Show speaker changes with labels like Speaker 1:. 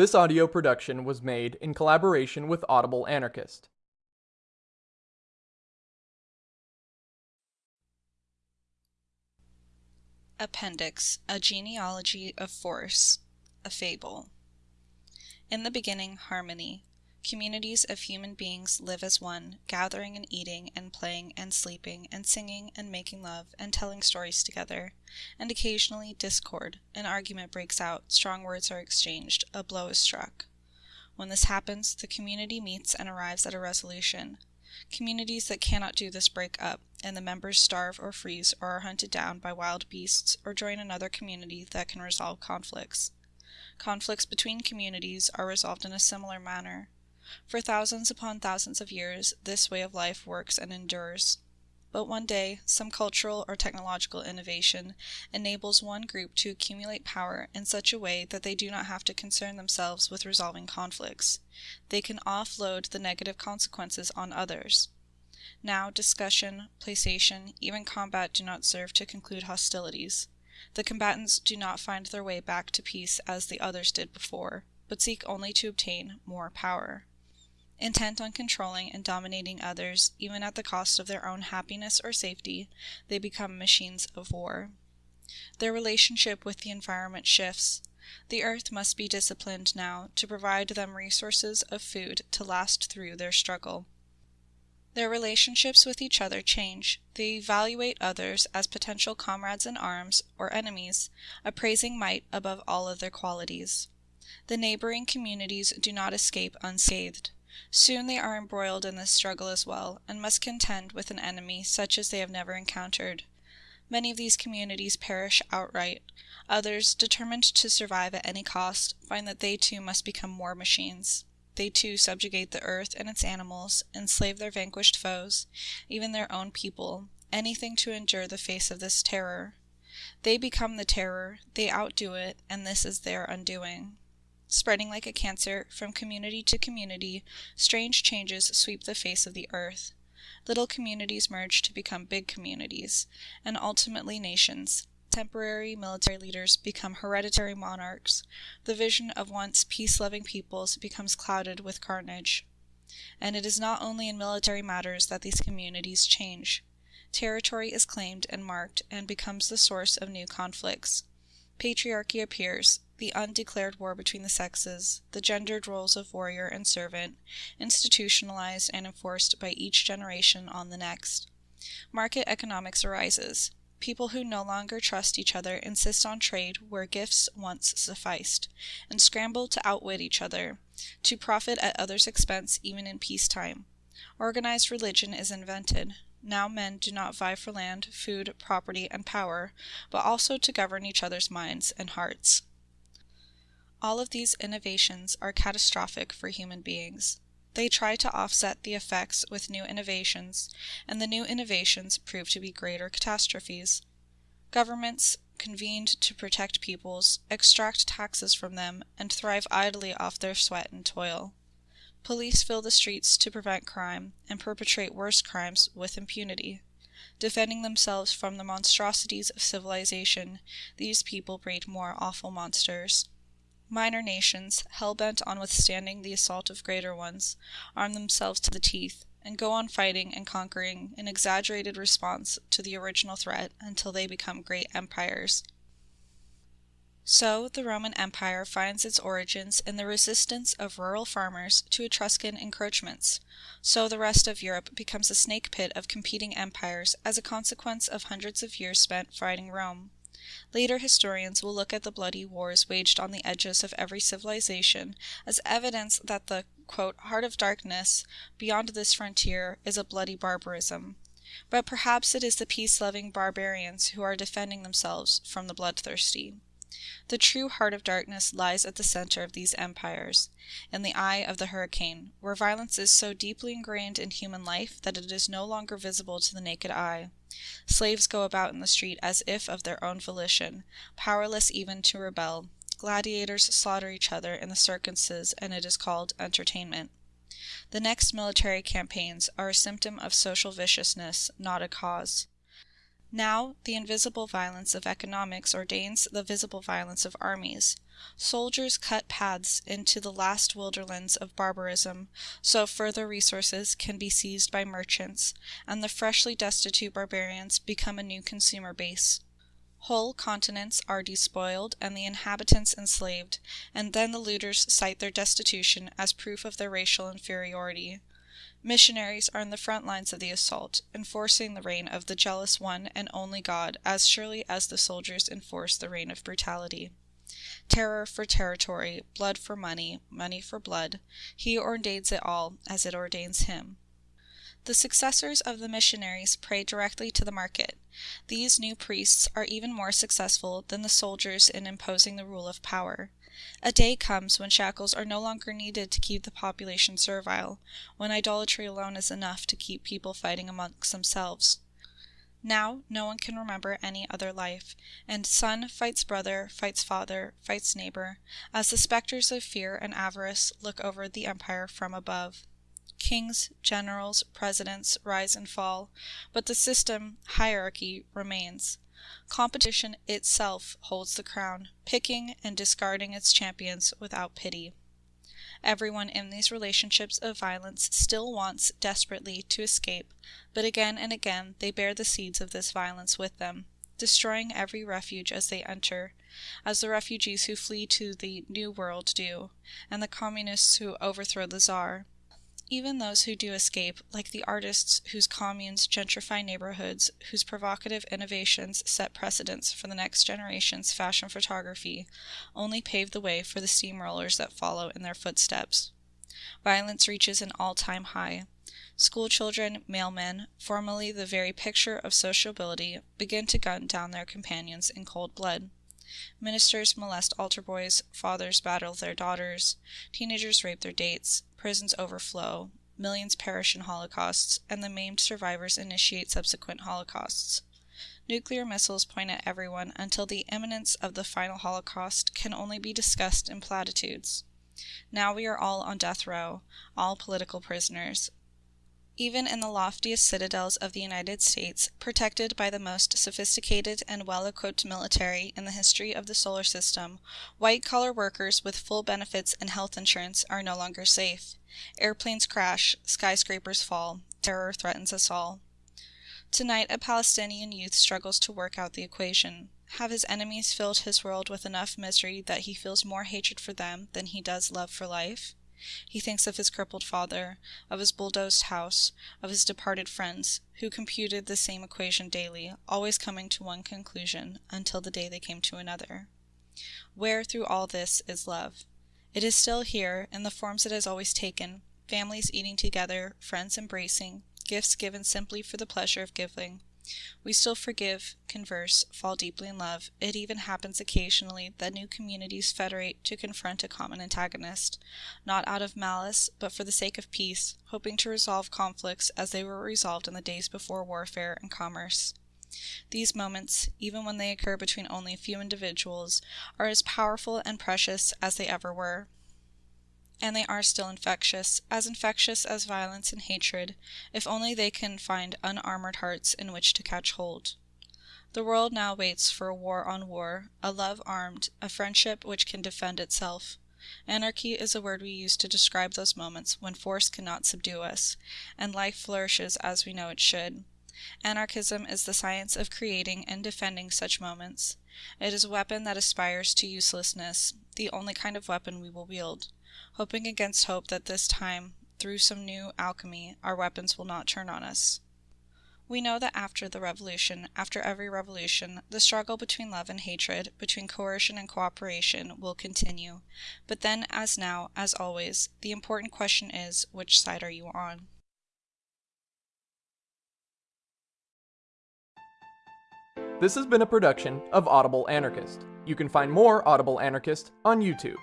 Speaker 1: This audio production was made in collaboration with Audible Anarchist.
Speaker 2: Appendix A Genealogy of Force A Fable In the beginning, harmony. Communities of human beings live as one, gathering and eating and playing and sleeping and singing and making love and telling stories together. And occasionally discord, an argument breaks out, strong words are exchanged, a blow is struck. When this happens, the community meets and arrives at a resolution. Communities that cannot do this break up, and the members starve or freeze or are hunted down by wild beasts or join another community that can resolve conflicts. Conflicts between communities are resolved in a similar manner. For thousands upon thousands of years, this way of life works and endures. But one day, some cultural or technological innovation enables one group to accumulate power in such a way that they do not have to concern themselves with resolving conflicts. They can offload the negative consequences on others. Now, discussion, placation, even combat do not serve to conclude hostilities. The combatants do not find their way back to peace as the others did before, but seek only to obtain more power. Intent on controlling and dominating others, even at the cost of their own happiness or safety, they become machines of war. Their relationship with the environment shifts. The earth must be disciplined now to provide them resources of food to last through their struggle. Their relationships with each other change. They evaluate others as potential comrades in arms or enemies, appraising might above all other qualities. The neighboring communities do not escape unscathed. Soon they are embroiled in this struggle as well, and must contend with an enemy such as they have never encountered. Many of these communities perish outright. Others, determined to survive at any cost, find that they too must become war machines. They too subjugate the earth and its animals, enslave their vanquished foes, even their own people, anything to endure the face of this terror. They become the terror, they outdo it, and this is their undoing. Spreading like a cancer from community to community, strange changes sweep the face of the earth. Little communities merge to become big communities, and ultimately nations. Temporary military leaders become hereditary monarchs. The vision of once peace loving peoples becomes clouded with carnage. And it is not only in military matters that these communities change. Territory is claimed and marked and becomes the source of new conflicts. Patriarchy appears, the undeclared war between the sexes, the gendered roles of warrior and servant, institutionalized and enforced by each generation on the next. Market economics arises. People who no longer trust each other insist on trade where gifts once sufficed, and scramble to outwit each other, to profit at others' expense even in peacetime. Organized religion is invented. Now men do not vie for land, food, property, and power, but also to govern each other's minds and hearts. All of these innovations are catastrophic for human beings. They try to offset the effects with new innovations, and the new innovations prove to be greater catastrophes. Governments, convened to protect peoples, extract taxes from them, and thrive idly off their sweat and toil. Police fill the streets to prevent crime, and perpetrate worse crimes with impunity. Defending themselves from the monstrosities of civilization, these people breed more awful monsters. Minor nations, hell-bent on withstanding the assault of greater ones, arm themselves to the teeth, and go on fighting and conquering in exaggerated response to the original threat until they become great empires. So the Roman Empire finds its origins in the resistance of rural farmers to Etruscan encroachments. So the rest of Europe becomes a snake pit of competing empires as a consequence of hundreds of years spent fighting Rome. Later historians will look at the bloody wars waged on the edges of every civilization as evidence that the "heart of darkness" beyond this frontier is a bloody barbarism. But perhaps it is the peace-loving barbarians who are defending themselves from the bloodthirsty. The true heart of darkness lies at the center of these empires, in the eye of the hurricane, where violence is so deeply ingrained in human life that it is no longer visible to the naked eye. Slaves go about in the street as if of their own volition, powerless even to rebel. Gladiators slaughter each other in the circuses, and it is called entertainment. The next military campaigns are a symptom of social viciousness, not a cause. Now, the invisible violence of economics ordains the visible violence of armies. Soldiers cut paths into the last wilderlands of barbarism, so further resources can be seized by merchants, and the freshly destitute barbarians become a new consumer base. Whole continents are despoiled and the inhabitants enslaved, and then the looters cite their destitution as proof of their racial inferiority. Missionaries are in the front lines of the assault, enforcing the reign of the jealous one and only God as surely as the soldiers enforce the reign of brutality. Terror for territory, blood for money, money for blood, he ordains it all as it ordains him. The successors of the missionaries pray directly to the market. These new priests are even more successful than the soldiers in imposing the rule of power. A day comes when shackles are no longer needed to keep the population servile, when idolatry alone is enough to keep people fighting amongst themselves. Now no one can remember any other life, and son fights brother, fights father, fights neighbor, as the specters of fear and avarice look over the empire from above. Kings, generals, presidents rise and fall, but the system, hierarchy, remains. Competition itself holds the crown, picking and discarding its champions without pity. Everyone in these relationships of violence still wants desperately to escape, but again and again they bear the seeds of this violence with them, destroying every refuge as they enter, as the refugees who flee to the New World do, and the communists who overthrow the Czar. Even those who do escape, like the artists whose communes gentrify neighborhoods, whose provocative innovations set precedents for the next generation's fashion photography, only pave the way for the steamrollers that follow in their footsteps. Violence reaches an all-time high. Schoolchildren, mailmen, formerly the very picture of sociability, begin to gun down their companions in cold blood. Ministers molest altar boys, fathers battle their daughters, teenagers rape their dates, prisons overflow, millions perish in holocausts, and the maimed survivors initiate subsequent holocausts. Nuclear missiles point at everyone until the imminence of the final holocaust can only be discussed in platitudes. Now we are all on death row, all political prisoners, even in the loftiest citadels of the United States, protected by the most sophisticated and well-equipped military in the history of the solar system, white-collar workers with full benefits and health insurance are no longer safe. Airplanes crash, skyscrapers fall, terror threatens us all. Tonight a Palestinian youth struggles to work out the equation. Have his enemies filled his world with enough misery that he feels more hatred for them than he does love for life? He thinks of his crippled father, of his bulldozed house, of his departed friends, who computed the same equation daily, always coming to one conclusion, until the day they came to another. Where through all this is love? It is still here, in the forms it has always taken, families eating together, friends embracing, gifts given simply for the pleasure of giving. We still forgive, converse, fall deeply in love. It even happens occasionally that new communities federate to confront a common antagonist, not out of malice, but for the sake of peace, hoping to resolve conflicts as they were resolved in the days before warfare and commerce. These moments, even when they occur between only a few individuals, are as powerful and precious as they ever were and they are still infectious, as infectious as violence and hatred, if only they can find unarmored hearts in which to catch hold. The world now waits for a war on war, a love armed, a friendship which can defend itself. Anarchy is a word we use to describe those moments when force cannot subdue us, and life flourishes as we know it should. Anarchism is the science of creating and defending such moments. It is a weapon that aspires to uselessness, the only kind of weapon we will wield hoping against hope that this time, through some new alchemy, our weapons will not turn on us. We know that after the revolution, after every revolution, the struggle between love and hatred, between coercion and cooperation, will continue. But then, as now, as always, the important question is, which side are you on?
Speaker 1: This has been a production of Audible Anarchist. You can find more Audible Anarchist on YouTube.